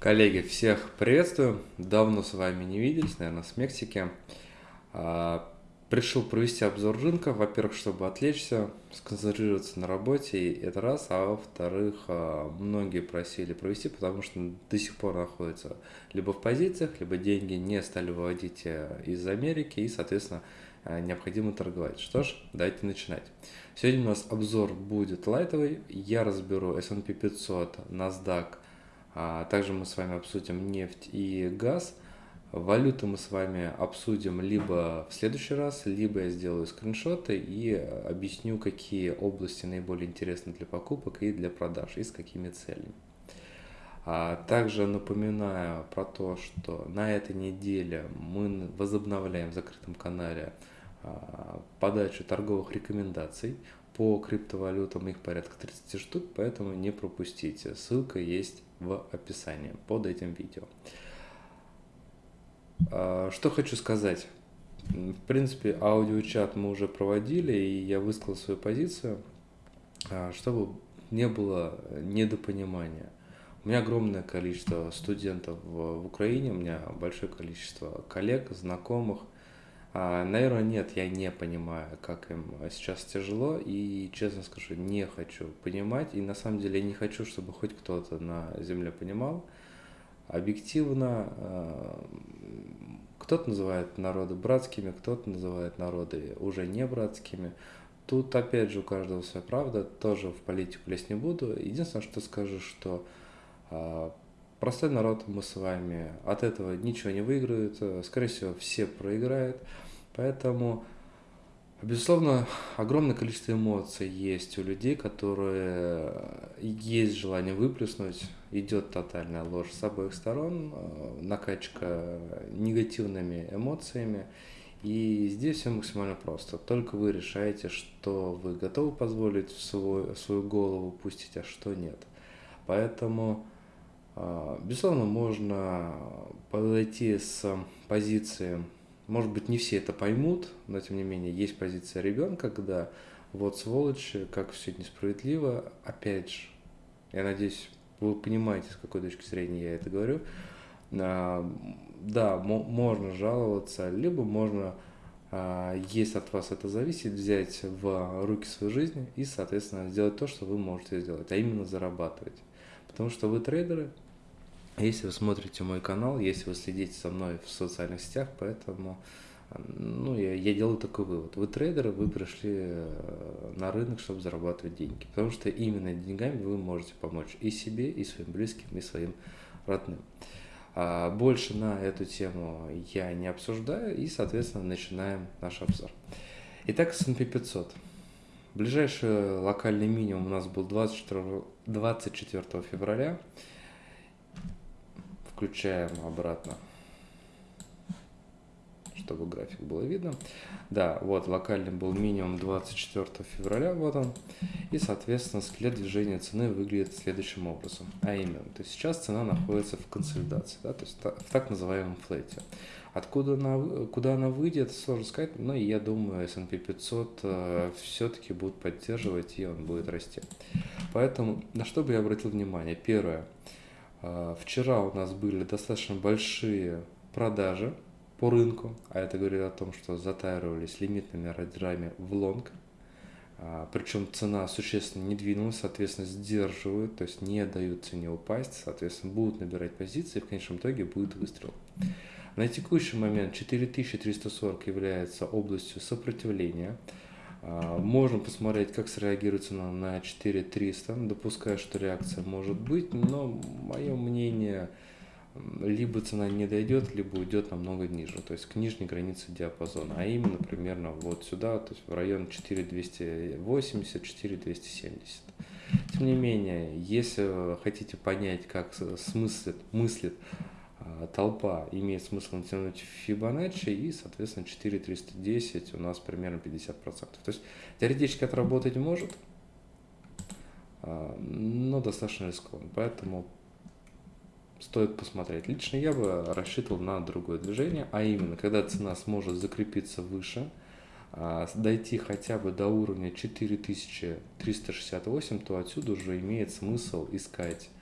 Коллеги, всех приветствую. Давно с вами не виделись, наверное, с Мексики. А, пришел провести обзор рынка, во-первых, чтобы отвлечься, сконцентрироваться на работе, это раз, а во-вторых, а, многие просили провести, потому что до сих пор находятся либо в позициях, либо деньги не стали выводить э, из Америки, и, соответственно, э, необходимо торговать. Что ж, давайте начинать. Сегодня у нас обзор будет лайтовый, я разберу S&P 500, NASDAQ, а также мы с вами обсудим нефть и газ. Валюты мы с вами обсудим либо в следующий раз, либо я сделаю скриншоты и объясню, какие области наиболее интересны для покупок и для продаж, и с какими целями. А также напоминаю про то, что на этой неделе мы возобновляем в закрытом канале а, подачу торговых рекомендаций по криптовалютам, их порядка 30 штук, поэтому не пропустите. Ссылка есть в описании под этим видео. А, что хочу сказать. В принципе, аудиочат мы уже проводили, и я высказал свою позицию, а, чтобы не было недопонимания. У меня огромное количество студентов в Украине, у меня большое количество коллег, знакомых – наверное, нет, я не понимаю, как им сейчас тяжело, и, честно скажу, не хочу понимать, и на самом деле не хочу, чтобы хоть кто-то на земле понимал. Объективно, а, кто-то называет народы братскими, кто-то называет народы уже не братскими. Тут, опять же, у каждого своя правда, тоже в политику лезть не буду. Единственное, что скажу, что а, Простой народ мы с вами от этого ничего не выиграют, э, скорее всего, все проиграют. Поэтому, безусловно, огромное количество эмоций есть у людей, которые э, есть желание выплеснуть, идет тотальная ложь с обоих сторон, э, накачка негативными эмоциями. И здесь все максимально просто. Только вы решаете, что вы готовы позволить в свой, в свою голову пустить, а что нет. Поэтому безусловно, можно подойти с позиции, может быть, не все это поймут, но тем не менее есть позиция ребенка, когда вот сволочь, как все несправедливо, опять же, я надеюсь, вы понимаете, с какой точки зрения я это говорю, а, да, можно жаловаться, либо можно, а, если от вас это зависит, взять в руки свою жизнь и, соответственно, сделать то, что вы можете сделать, а именно зарабатывать. Потому что вы трейдеры, если вы смотрите мой канал, если вы следите за мной в социальных сетях, поэтому ну, я, я делаю такой вывод. Вы трейдеры, вы пришли э, на рынок, чтобы зарабатывать деньги. Потому что именно деньгами вы можете помочь и себе, и своим близким, и своим родным. А больше на эту тему я не обсуждаю, и, соответственно, начинаем наш обзор. Итак, S&P 500. Ближайший локальный минимум у нас был 24, 24 февраля включаем обратно, чтобы график было видно. Да, вот локальный был минимум 24 февраля, вот он. И, соответственно, след движения цены выглядит следующим образом. А именно, то есть сейчас цена находится в консолидации, да, то есть в так называемом флете. Откуда она, куда она выйдет, сложно сказать, но я думаю, S&P 500 э, все-таки будут поддерживать, и он будет расти. Поэтому на что бы я обратил внимание? Первое – вчера у нас были достаточно большие продажи по рынку, а это говорит о том, что затаривались лимитными ордерами в лонг, а, причем цена существенно не двинулась, соответственно, сдерживают, то есть не дают цене упасть, соответственно, будут набирать позиции, в конечном итоге будет выстрел. На текущий момент 4340 является областью сопротивления, а, можно посмотреть, как среагирует цена на 4300, допуская, что реакция может быть, но мое мнение, либо цена не дойдет, либо уйдет намного ниже, то есть к нижней границе диапазона, а именно примерно вот сюда, то есть в район 4280, 4270. Тем не менее, если хотите понять, как смыслит, мыслит а, толпа имеет смысл натянуть Fibonacci и, соответственно, 4310 у нас примерно 50%. То есть теоретически отработать может, а, но достаточно рискованно. Поэтому стоит посмотреть. Лично я бы рассчитывал на другое движение, а именно, когда цена сможет закрепиться выше, а, дойти хотя бы до уровня 4368, то отсюда уже имеет смысл искать а,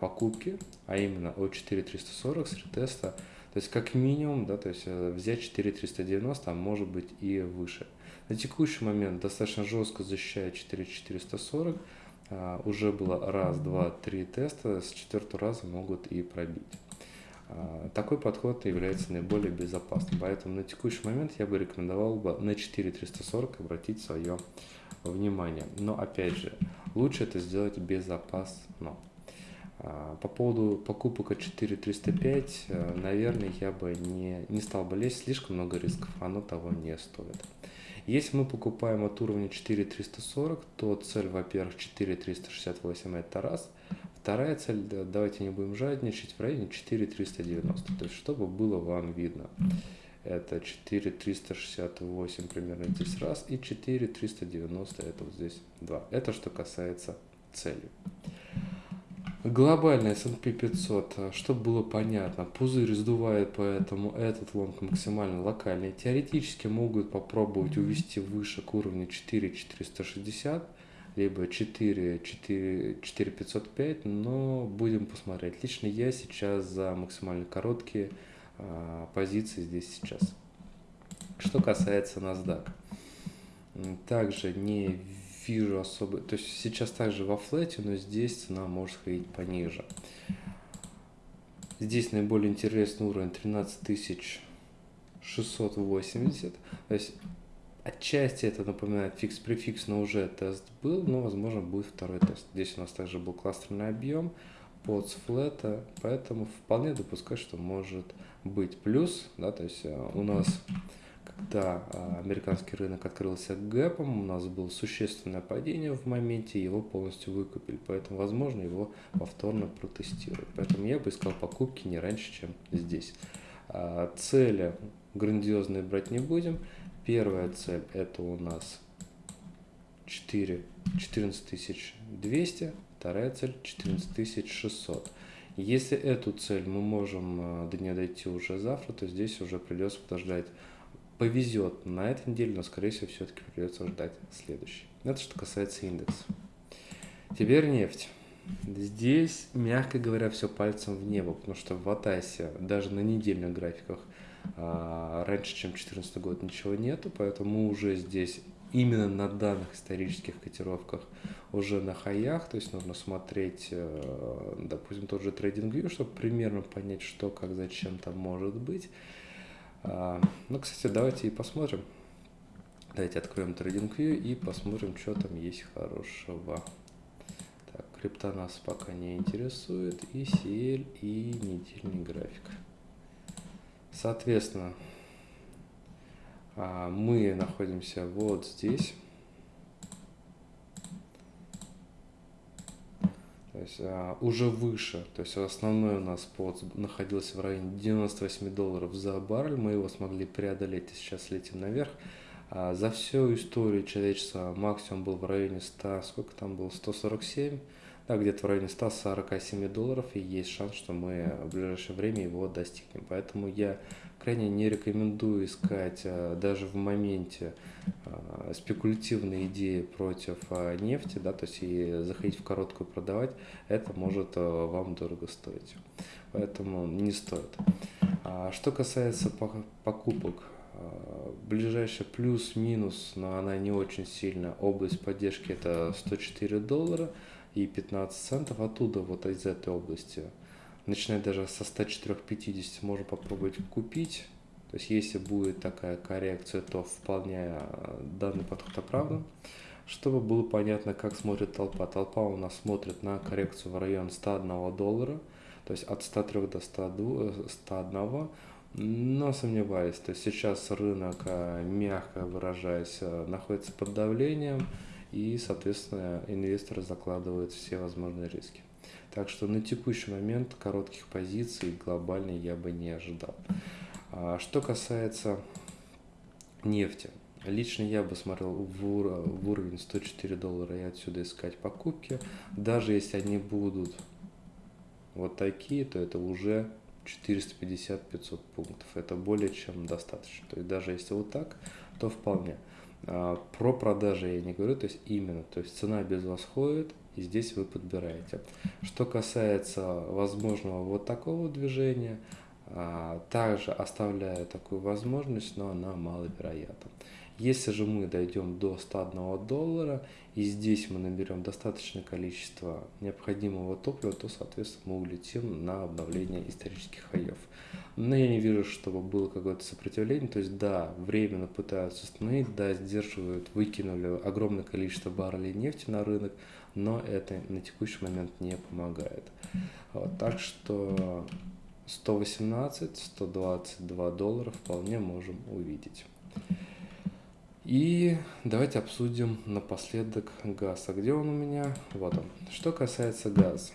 покупки, а именно от 4340 с ретеста, то есть как минимум, да, то есть э, взять 4390, а может быть и выше. На текущий момент достаточно жестко защищает 4440, а, уже было раз, два, три теста, с четвертого раза могут и пробить. А, такой подход является наиболее безопасным, поэтому на текущий момент я бы рекомендовал бы на 4340 обратить свое внимание. Но опять же, лучше это сделать безопасно. А, по поводу покупок от 4305, э, наверное, я бы не, не стал бы лезть, слишком много рисков, оно того не стоит. Если мы покупаем от уровня 4340, то цель, во-первых, 4368 это раз. Вторая цель, давайте не будем жадничать, в районе 4390, то есть чтобы было вам видно. Это 4368 примерно здесь раз и 4390 это вот здесь два. Это что касается цели. Глобальный S&P 500, чтобы было понятно, пузырь сдувает, поэтому этот лонг максимально локальный. Теоретически могут попробовать увести выше к уровню 4460, либо 4, 4, 4505, но будем посмотреть. Лично я сейчас за максимально короткие а, позиции здесь сейчас. Что касается NASDAQ, также не вижу особо, то есть сейчас также во флете, но здесь цена может ходить пониже. Здесь наиболее интересный уровень 13680, то есть отчасти это напоминает фикс-префикс, но уже тест был, но возможно будет второй тест. Здесь у нас также был кластерный объем под флета, поэтому вполне допускаю, что может быть плюс, да, то есть э, у нас когда а, американский рынок открылся гэпом, у нас было существенное падение в моменте, его полностью выкупили, поэтому, возможно, его повторно протестируют. Поэтому я бы искал покупки не раньше, чем здесь. А, цели грандиозные брать не будем. Первая цель это у нас 4, 14200, вторая цель 14600. Если эту цель мы можем а, до нее дойти уже завтра, то здесь уже придется подождать повезет на этой неделе, но, скорее всего, все-таки придется ждать следующий. Это что касается индекса. Теперь нефть. Здесь, мягко говоря, все пальцем в небо, потому что в Атасе даже на недельных графиках а, раньше, чем 2014 год, ничего нету, поэтому уже здесь именно на данных исторических котировках уже на хаях, то есть нужно смотреть, э, допустим, тот же TradingView, чтобы примерно понять, что, как, зачем там может быть. А, ну, кстати, давайте и посмотрим. Давайте откроем TradingView и посмотрим, что там есть хорошего. Так, крипта нас пока не интересует. И CL, и недельный график. Соответственно, а, мы находимся вот здесь. Есть а, уже выше, то есть основной у нас под находился в районе 98 долларов за баррель, мы его смогли преодолеть и сейчас летим наверх. А, за всю историю человечества максимум был в районе 100, сколько там было, 147, да, где-то в районе 147 долларов, и есть шанс, что мы в ближайшее время его достигнем. Поэтому я крайне не рекомендую искать а, даже в моменте а, спекулятивные идеи против а, нефти, да, то есть и заходить в короткую продавать, это может вам дорого стоить. Поэтому не стоит. Что касается покупок, ближайший плюс-минус, но она не очень сильно, область поддержки это 104 доллара и 15 центов. Оттуда вот из этой области начиная даже со 104.50 можно попробовать купить. То есть если будет такая коррекция, то вполне э, данный подход оправдан. Чтобы было понятно, как смотрит толпа. Толпа у нас смотрит на коррекцию в район 101 доллара, то есть от 103 до 101, 101 но сомневаюсь. То есть сейчас рынок, э, мягко выражаясь, э, находится под давлением и, соответственно, инвесторы закладывают все возможные риски. Так что на текущий момент коротких позиций глобально я бы не ожидал. А, что касается нефти. Лично я бы смотрел в, ур в уровень 104 доллара и отсюда искать покупки. Даже если они будут вот такие, то это уже 450-500 пунктов. Это более чем достаточно. То есть даже если вот так, то вполне. А, про продажи я не говорю, то есть именно, то есть цена без вас ходит, и здесь вы подбираете. Что касается возможного вот такого движения, а, также оставляю такую возможность, но она маловероятна. Если же мы дойдем до 101 доллара и здесь мы наберем достаточное количество необходимого топлива, то, соответственно, мы улетим на обновление исторических хаев. Но я не вижу, чтобы было какое-то сопротивление. То есть, да, временно пытаются остановить, да, сдерживают, выкинули огромное количество баррелей нефти на рынок, но это на текущий момент не помогает. Вот, так что 118-122 доллара вполне можем увидеть. И давайте обсудим напоследок газ. А где он у меня? Вот он. Что касается газа.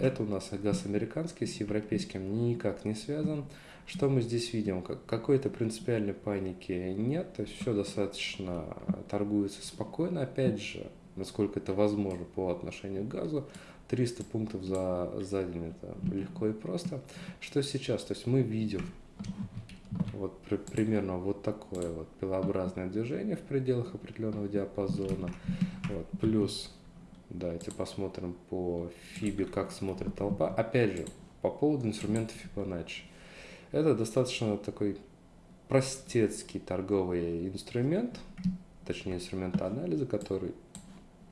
Это у нас газ американский, с европейским никак не связан. Что мы здесь видим? Какой-то принципиальной паники нет, то есть все достаточно торгуется спокойно. Опять же, насколько это возможно по отношению к газу, 300 пунктов за, за день это легко и просто. Что сейчас? То есть мы видим вот при, примерно вот такое вот пилообразное движение в пределах определенного диапазона. Вот, плюс, давайте посмотрим по FIBE, как смотрит толпа. Опять же, по поводу инструмента Fibonacci. Это достаточно такой простецкий торговый инструмент, точнее инструмент анализа, который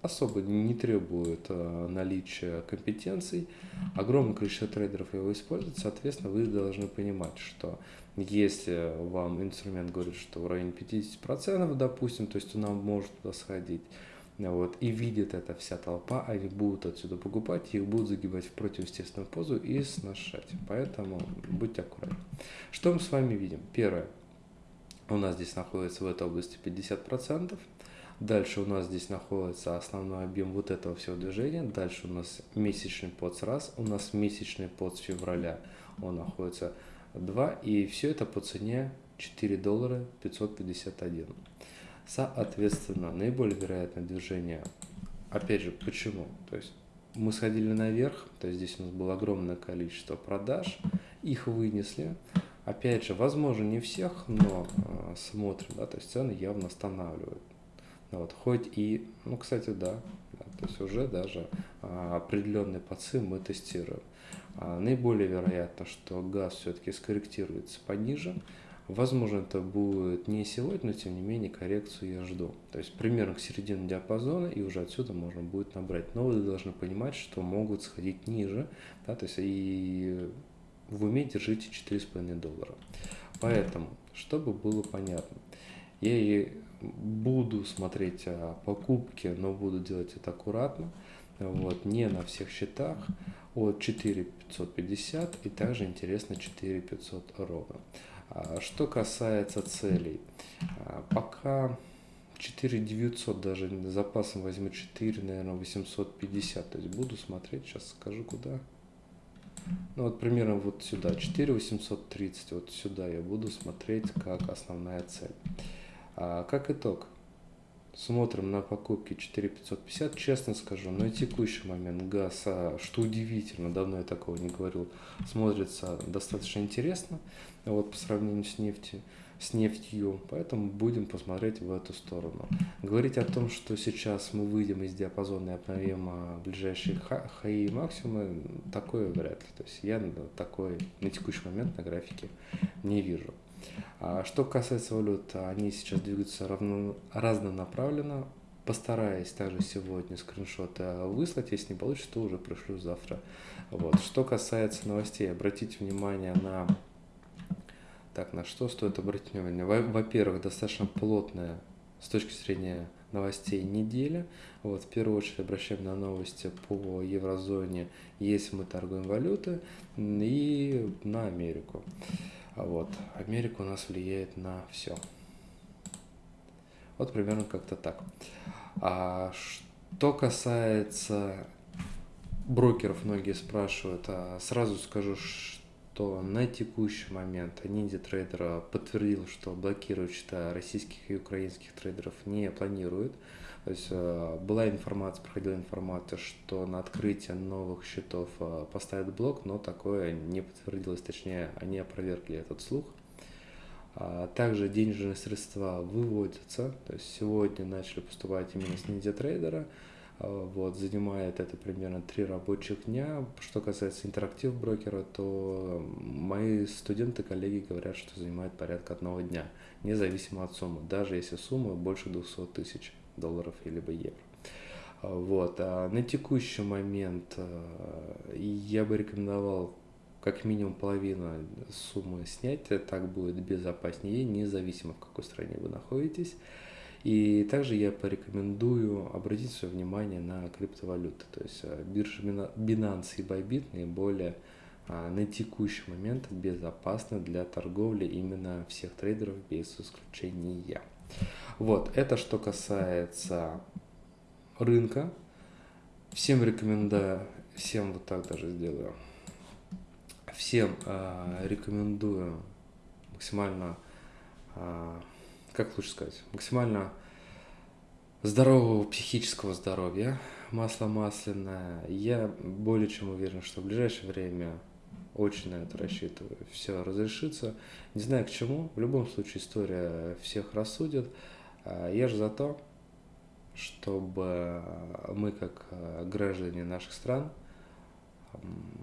особо не требует э, наличия компетенций. Огромное количество трейдеров его используют, соответственно, вы должны понимать, что если вам инструмент говорит, что в районе 50%, допустим, то есть он может туда сходить, вот, и видит это вся толпа, они будут отсюда покупать, их будут загибать в противоестественную позу и сношать. Поэтому будьте аккуратны. Что мы с вами видим? Первое. У нас здесь находится в этой области 50%. Дальше у нас здесь находится основной объем вот этого всего движения. Дальше у нас месячный под с раз. У нас месячный под с февраля. Он находится 2. И все это по цене 4 доллара 551. Соответственно, наиболее вероятное движение. Опять же, почему? То есть мы сходили наверх, то есть здесь у нас было огромное количество продаж, их вынесли. Опять же, возможно, не всех, но э, смотрим, да, то есть цены явно останавливают. Вот, хоть и, ну, кстати, да, то есть уже даже а, определенный подсым мы тестируем. А, наиболее вероятно, что газ все-таки скорректируется пониже. Возможно, это будет не сегодня, но тем не менее коррекцию я жду. То есть примерно к середине диапазона, и уже отсюда можно будет набрать. Но вы должны понимать, что могут сходить ниже, да, то есть и в уме держите 4,5 доллара. Поэтому, чтобы было понятно, я и буду смотреть а, покупки, но буду делать это аккуратно, вот, не на всех счетах, от 4550 и также интересно 4500 ровно. А, что касается целей, а, пока 4900 даже запасом возьму 4, наверное, 850, то есть буду смотреть, сейчас скажу куда. Ну вот примерно вот сюда, 4830, вот сюда я буду смотреть как основная цель. А как итог, смотрим на покупки 4550, честно скажу, на текущий момент газ, а, что удивительно, давно я такого не говорил, смотрится достаточно интересно, вот по сравнению с нефтью с нефтью, поэтому будем посмотреть в эту сторону. Говорить о том, что сейчас мы выйдем из диапазона и обновим а, ближайшие хаи и максимумы, такое вряд ли. То есть я такой на текущий момент на графике не вижу. А что касается валют, они сейчас двигаются равно, разнонаправленно. Постараюсь также сегодня скриншоты выслать, если не получится, то уже пришлю завтра. Вот. Что касается новостей, обратите внимание на... Так, на что стоит обратить внимание? Во-первых, достаточно плотная с точки зрения новостей недели. Вот, в первую очередь обращаем на новости по еврозоне, если мы торгуем валюты, и на Америку. Вот. Америка у нас влияет на все. Вот примерно как-то так. А что касается брокеров, многие спрашивают, а сразу скажу, что на текущий момент Ниндзя Трейдер подтвердил, что блокировать счета российских и украинских трейдеров не планирует. То есть э, была информация, проходила информация, что на открытие новых счетов э, поставят блок, но такое не подтвердилось, точнее, они опровергли этот слух. А также денежные средства выводятся, то есть сегодня начали поступать именно с Ninja Trader. А, вот, занимает это примерно три рабочих дня. Что касается интерактив брокера, то мои студенты, коллеги говорят, что занимает порядка одного дня, независимо от суммы, даже если сумма больше 200 тысяч долларов или евро. А, вот. А на текущий момент я бы рекомендовал как минимум половину суммы снять, так будет безопаснее, независимо в какой стране вы находитесь. И также я порекомендую обратить свое внимание на криптовалюты. То есть э, биржа Binance и Bybit наиболее а, на текущий момент безопасны для торговли именно всех трейдеров без исключения. Вот, это что касается рынка. Всем рекомендую, всем вот так даже сделаю. Всем э, рекомендую максимально э, как лучше сказать, максимально здорового психического здоровья, масло масляное. Я более чем уверен, что в ближайшее время очень на это рассчитываю. Все разрешится. Не знаю к чему. В любом случае история всех рассудит. А я же за то, чтобы мы, как граждане наших стран,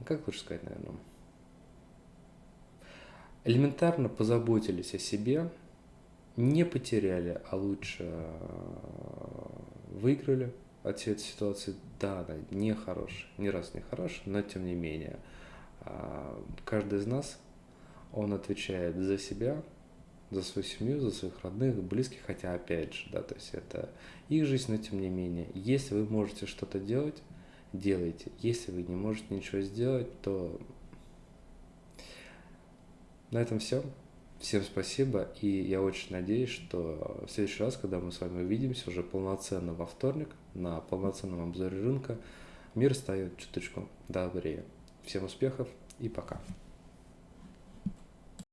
как лучше сказать, наверное, элементарно позаботились о себе, не потеряли, а лучше э, выиграли от всей этой ситуации. Да, она не хорошая, ни раз не хорошая, но тем не менее, а, каждый из нас, он отвечает за себя, за свою семью, за своих родных, близких, хотя опять же, да, то есть это их жизнь, но тем не менее, если вы можете что-то делать, делайте. Если вы не можете ничего сделать, то на этом все. Всем спасибо, и я очень надеюсь, что в следующий раз, когда мы с вами увидимся уже полноценно во вторник, на полноценном обзоре рынка, мир станет чуточку добрее. Всем успехов и пока.